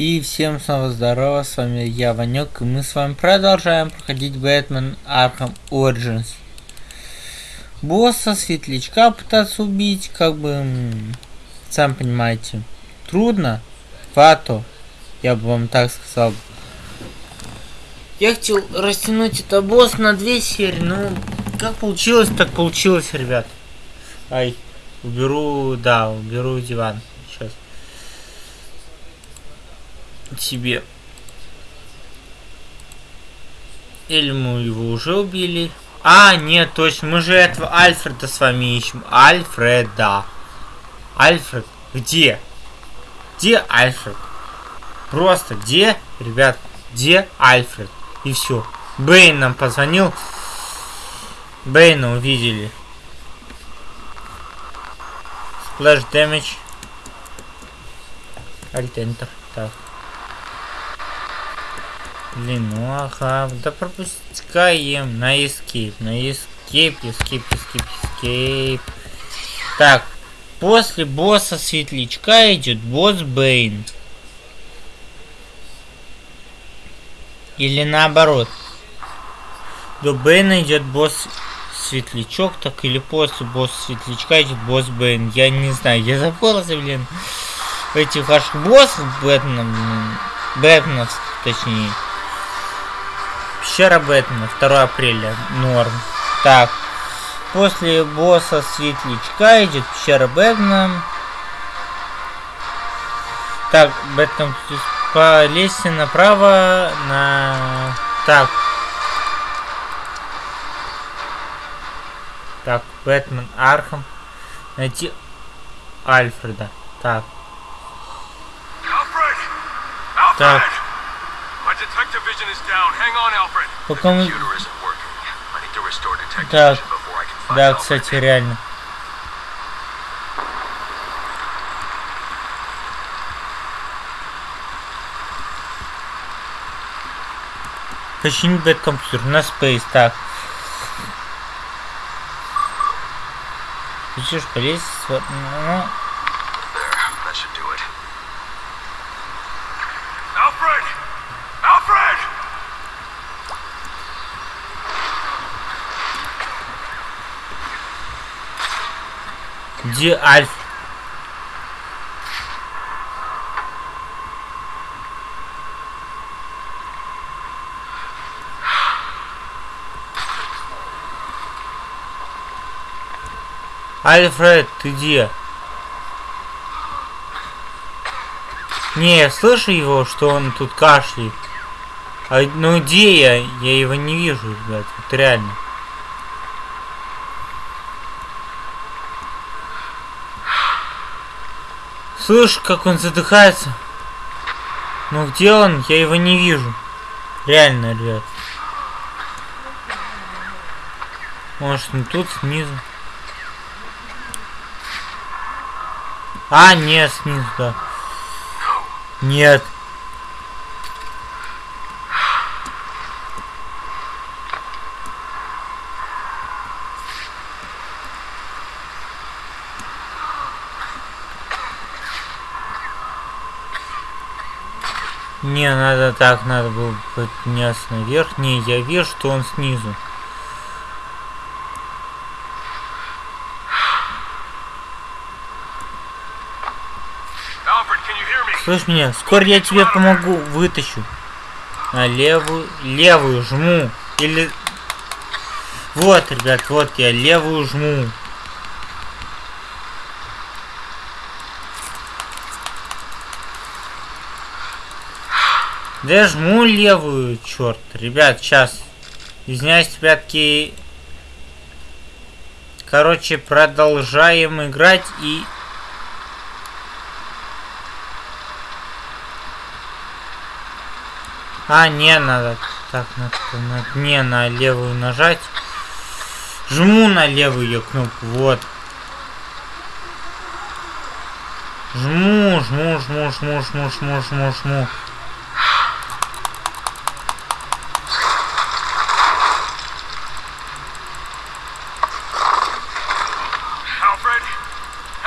И всем снова здорово, с вами я, Ванек, и мы с вами продолжаем проходить Бэтмен Arkham Origins. Босса, светлячка пытаться убить, как бы, сам понимаете, трудно, фато, я бы вам так сказал. Я хотел растянуть это босс на две серии, но как получилось, так получилось, ребят. Ай, уберу, да, уберу диван себе. Или мы его уже убили? А, нет, точно, мы же этого Альфреда с вами ищем. Альфреда. Альфред, где? Где Альфред? Просто где, ребят, где Альфред? И все. Бейн нам позвонил. Бейна увидели. Damage. Alt Enter. Так. Блин, ну ага, да пропускаем на escape, на escape, escape, escape, escape. Так, после босса светлячка идет босс Бейн. Или наоборот. До Бейна идет босс светлячок, так или после босса светлячка идет босс Бейн. Я не знаю, я запутался, блин. Этих ваших боссов Бэтменов, Бэтменов, точнее. Пещера Бэтмена, 2 апреля, норм. Так, после босса Светлячка идет пещера Бэтмена. Так, Бэтмен по лестнице направо на... Так. Так, Бэтмен Архам. Найти Альфреда. Так. Так. Пока мы... Так, да, кстати, реально. Починить бэткомпьютер на Space, так. Что, полезть? Ну, Где Альф? Альфред, ты где? Не, я слышу его, что он тут кашляет. А, ну где я? Я его не вижу, ребят. Вот реально. Слышь, как он задыхается. Ну где он? Я его не вижу. Реально, ребят. Может, он тут снизу. А, нет, снизу, да. Нет. Не, надо так, надо было подняться наверх. Не, я вижу, что он снизу. Слышь меня, скоро я тебе помогу, вытащу. На левую, левую жму. Или... Вот, ребят, вот я левую жму. Да жму левую, черт. Ребят, сейчас. Извиняюсь, ребятки. Короче, продолжаем играть и... А, не надо. Так, надо, надо не на левую нажать. Жму на левую кнопку, вот. Жму, жму, жму, жму, жму, жму, жму, жму.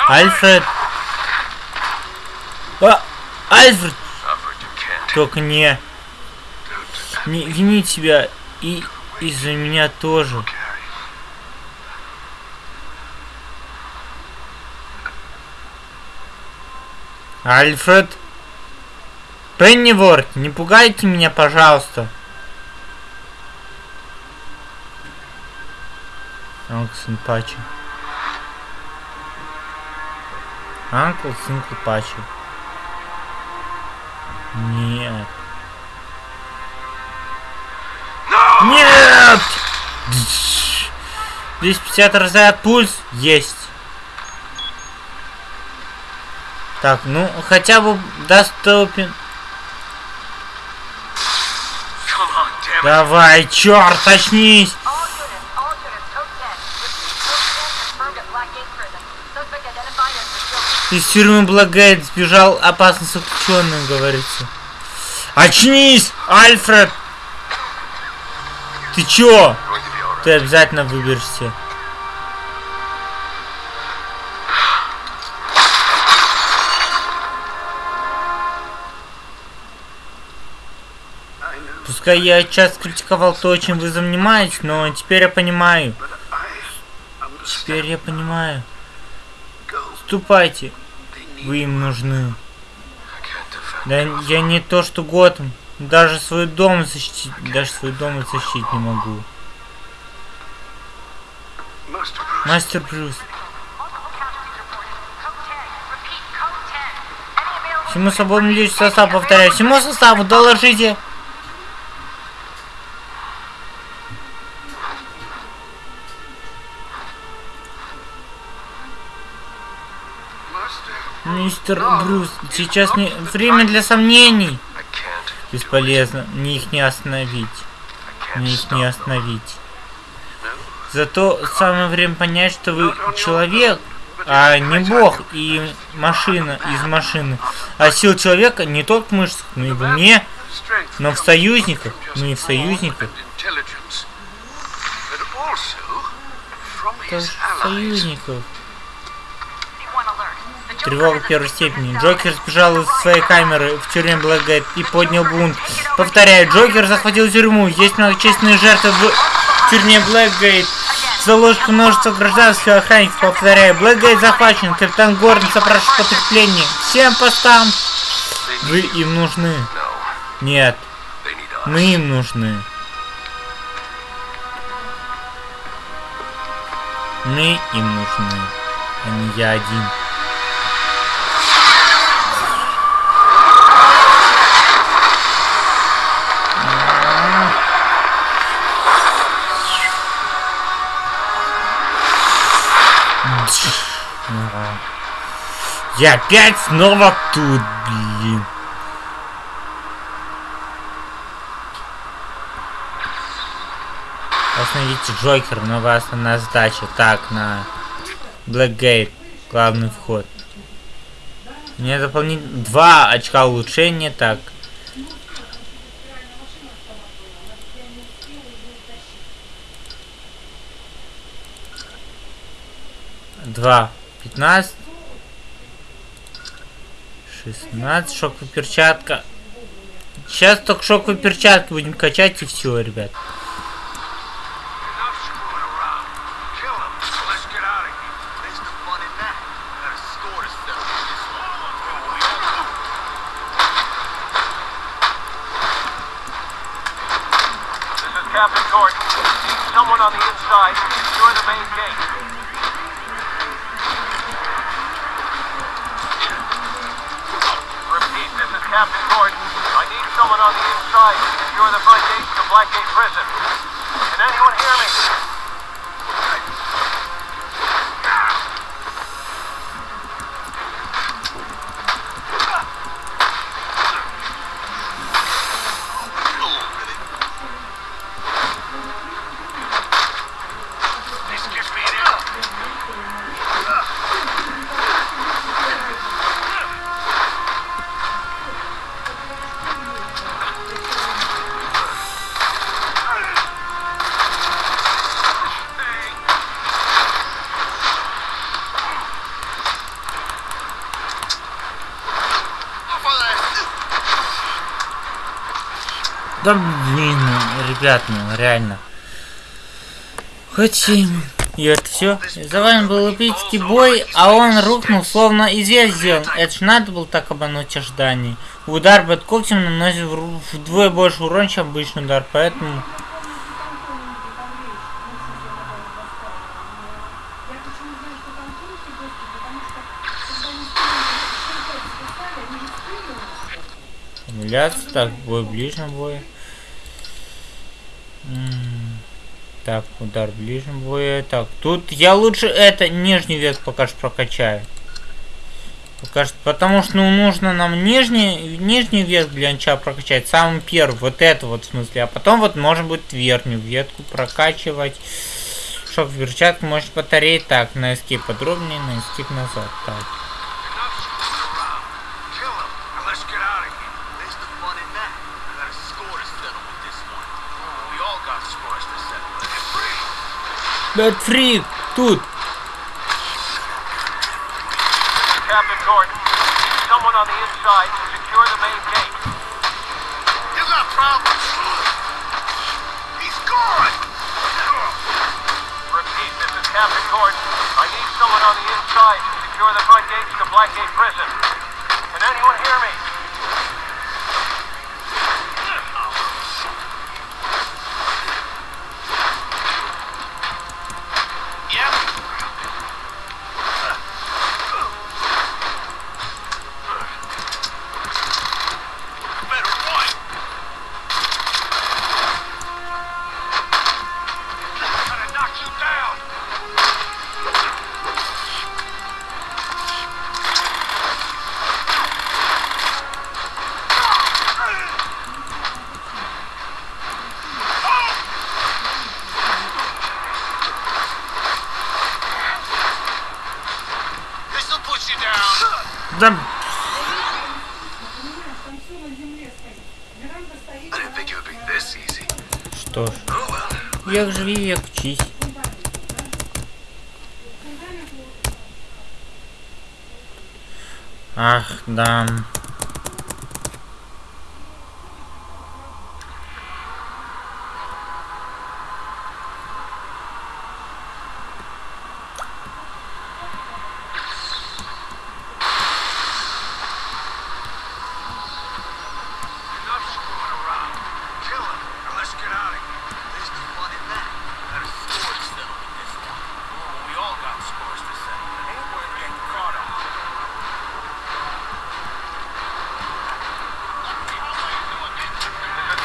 Альфред. А, Альфред. Только не... Не вини себя и из-за меня тоже. Альфред? Пенниворд, не пугайте меня, пожалуйста. Анкл Пачи. Анкл Синкл Пачи. Нет. Нет! 250 разряд пульс есть. Так, ну хотя бы доступен. Давай, черт, очнись! Из тюрьмы Благейт сбежал опасный заключенный, говорится. Очнись, Альфред! Ты чё? Ты обязательно выберешься. Пускай я часто критиковал то, чем вы занимаетесь, но теперь я понимаю. Теперь я понимаю. Ступайте. Вы им нужны. Да я не то что Готэм. Даже свой дом защитить, даже свой дом защитить не могу. Мастер Брюс. Всему свободному лишь состав, повторяю. Всему составу доложите. Мистер Брюс, сейчас не время для сомнений. Бесполезно, мне их не остановить. Мне их не остановить. Зато самое время понять, что вы человек, а не бог и машина из машины. А сил человека не только в мышцах, но и в уме, но в союзниках, но и в союзниках. Тоже союзников. Тревога первой степени. Джокер сбежал из своей камеры в тюрьме Блэкгейт и поднял бунт. Повторяю, Джокер захватил тюрьму. Есть многочисленные жертвы в тюрьме Блэкгейт. За ложку множество гражданских охранников. Повторяю, Блэкгейт захвачен. Капитан Гордон запрашивает подкрепление. Всем постам. Вы им нужны. Нет. Мы им нужны. Мы им нужны. А не я один. Я опять снова тут, блин. Остановите Джокер, новая основная задача. Так, на Блэкгейт, главный вход. Мне дополнить два очка улучшения, так. Два. Пятнадцать. 16, шоковая перчатка. Сейчас только шоковые перчатки будем качать и все, ребят. Captain Gordon. I need someone on the inside to secure the front gate to Blackgate Prison. Can anyone hear me? Да блин, ребят, ну реально. Хотим. И это все. За вами был эпический бой, а он рухнул, словно известь сделан. Это ж надо было так обмануть ожиданий. Удар под когтем наносит вдвое больше урон, чем обычный удар, поэтому... Эмуляция, так, бой ближнем бой. Так, удар в ближнем бою. Так, тут я лучше это нижний вес пока что прокачаю. Пока что, потому что ну, нужно нам нижний, нижний вес для начала прокачать. Самый первый, вот это вот в смысле. А потом вот можно будет верхнюю ветку прокачивать. Шок в перчатку может батареи. Так, на эскип подробнее, на эскип назад. Так. Gottfried, dude. Captain Gordon, need someone on the inside to secure the main gate. You got problems. He's gone. Repeat, this is Captain Gordon. I need someone on the inside to secure the front gates to Blackgate Prison. Can anyone hear me? Да... Что ж, век живи, век учись. Ах, да.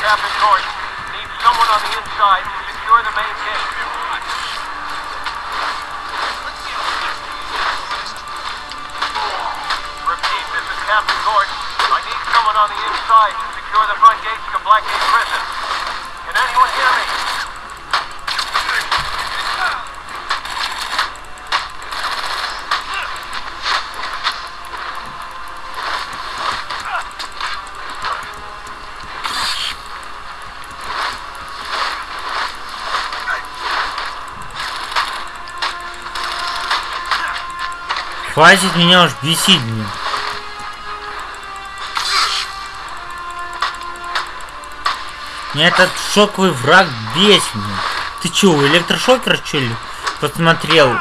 Captain Gordon. Need someone on the inside to secure the main gate. Repeat, this is Captain Gordon. I need someone on the inside to secure the front gates to Blackgate Prison. Can anyone hear me? Хватит меня уж бесить, блин. Меня этот шоковый враг бесит, блин. Ты чё, у электрошокера что ли? Посмотрел.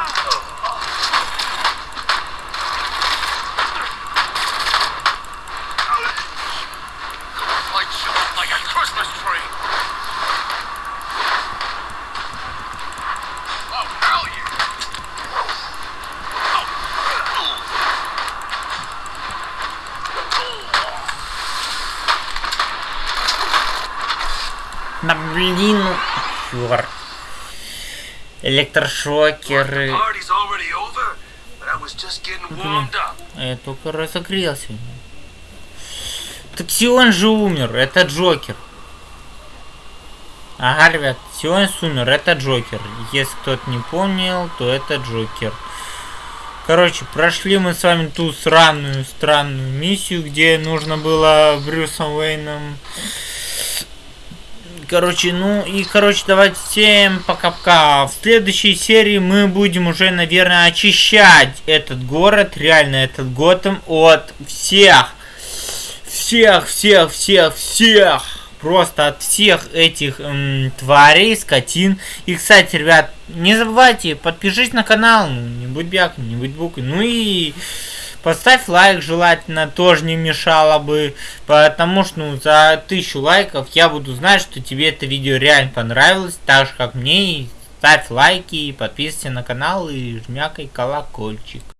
А Я только разогрелся. Так Сион же умер, это Джокер. Ага, ребят, Сион умер, это Джокер. Если кто-то не понял, то это Джокер. Короче, прошли мы с вами ту сраную, странную миссию, где нужно было Брюсом Уэйном Короче, ну и, короче, давайте всем пока-пока. В следующей серии мы будем уже, наверное, очищать этот город, реально этот Готэм от всех, всех, всех, всех, всех просто от всех этих м, тварей, скотин. И, кстати, ребят, не забывайте, подпишись на канал, ну, не будь бяком, не будь букой. Ну и поставь лайк, желательно, тоже не мешало бы. Потому что, ну, за тысячу лайков я буду знать, что тебе это видео реально понравилось, так же, как мне. И ставь лайки, подписывайся на канал и жмякай колокольчик.